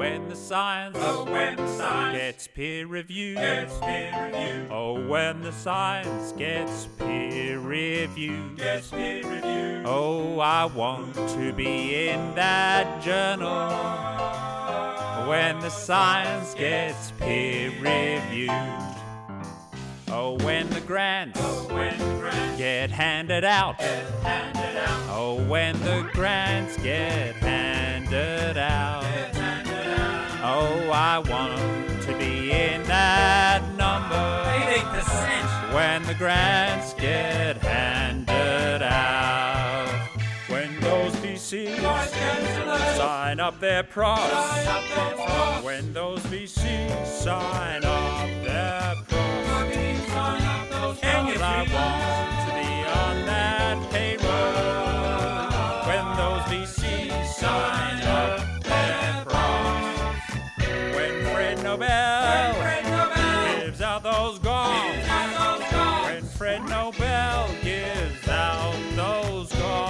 the science, Oh, when the science gets peer reviewed. gets peer reviewed, Oh, when the science gets peer reviewed. gets peer reviewed. Oh, I want to be in that journal when the science gets peer reviewed. Oh, when the grants oh, When the grants get handed out. get handed out, Oh, when the grants get handed out. The grants get handed out. When those VCs sign up their pros. sign up their front. When those VCs sign up Nobel gives out those calls.